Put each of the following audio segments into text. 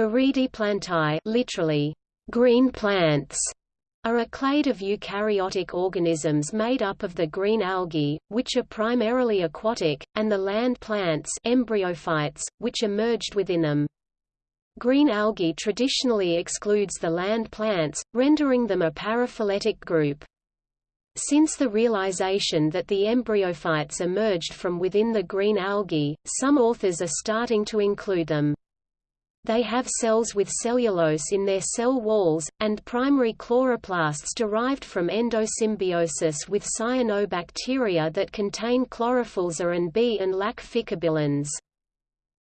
Viridiplantae literally, green plants, are a clade of eukaryotic organisms made up of the green algae, which are primarily aquatic, and the land plants embryophytes, which emerged within them. Green algae traditionally excludes the land plants, rendering them a paraphyletic group. Since the realization that the embryophytes emerged from within the green algae, some authors are starting to include them. They have cells with cellulose in their cell walls, and primary chloroplasts derived from endosymbiosis with cyanobacteria that contain chlorophylls A and B and lack phycobilins.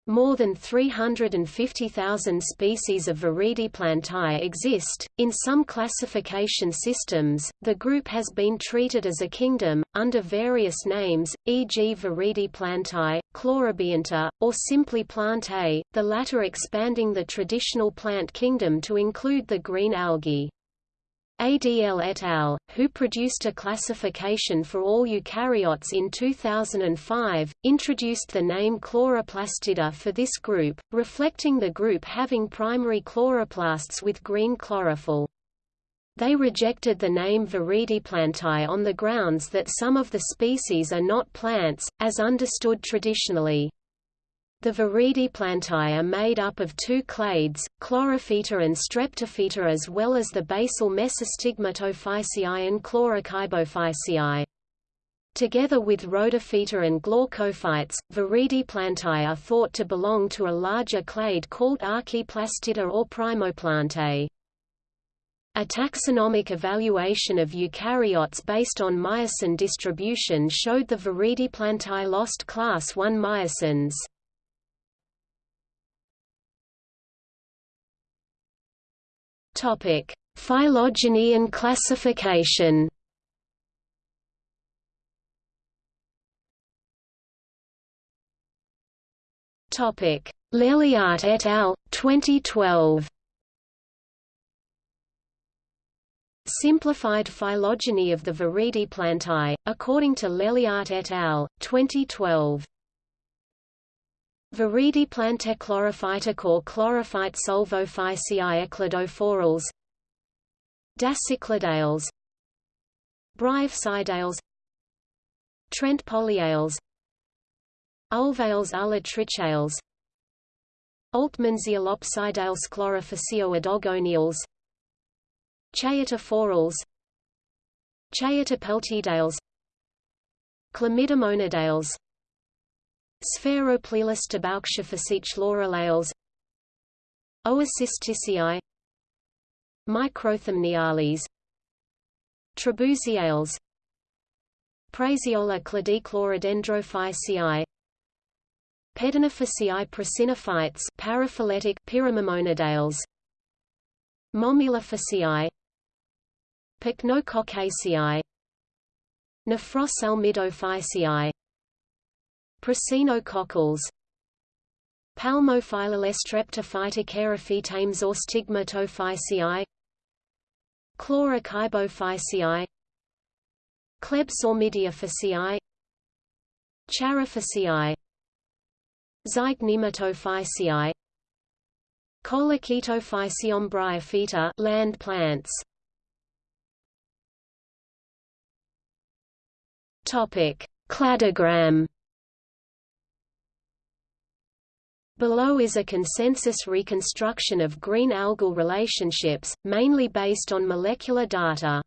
More than 350,000 species of Viridiplantae exist. In some classification systems, the group has been treated as a kingdom, under various names, e.g. Viridiplantae, Chlorobionta, or simply Plantae, the latter expanding the traditional plant kingdom to include the green algae. Adl et al., who produced a classification for all eukaryotes in 2005, introduced the name chloroplastida for this group, reflecting the group having primary chloroplasts with green chlorophyll. They rejected the name Viridiplantae on the grounds that some of the species are not plants, as understood traditionally. The Viridiplantae are made up of two clades, Chlorophyta and Streptophyta as well as the basal Mesostigmatophyceae and Chlorokybophyceae. Together with Rhodophyta and Glaucophytes, Viridiplantae are thought to belong to a larger clade called Archaeplastida or Primoplantae. A taxonomic evaluation of eukaryotes based on myosin distribution showed the Viridiplantae lost class 1 myosins. Topic: Phylogeny and classification. Topic: Leliaert et al. 2012. Simplified phylogeny of the Viridiplantae, according to Leliaert et al. 2012. Viridiplantae chlorophytic or chlorophyte solvophyceae eclodophorales Dasycladales Bryopsidales Trentepohliales Ulvales Ulotrichales Oltmannsiellopsidales chlorophyceoidogoniales Chaetophorales Chaetopeltidales Chlamydomonadales Sphaeropleales Trebouxiophyceae Chlorellales Oocystaceae Microthamniales Trebouxiales Praeseola cladiclorodendrophyceae Pedinophyceae prasinophytes paraphyletic Pyramimonadales Mamiellophyceae Pycnococcaceae Nephroselmidophyceae Prasinococcales Palmophyllolestreptophytocherophytames or stigmatophyceae Chlorokybophyceae Klebsormidiophyceae Charophyceae Zygnematophyceae Coleochaetophyceae bryophyta land plants. Topic Cladogram Below is a consensus reconstruction of green algal relationships, mainly based on molecular data.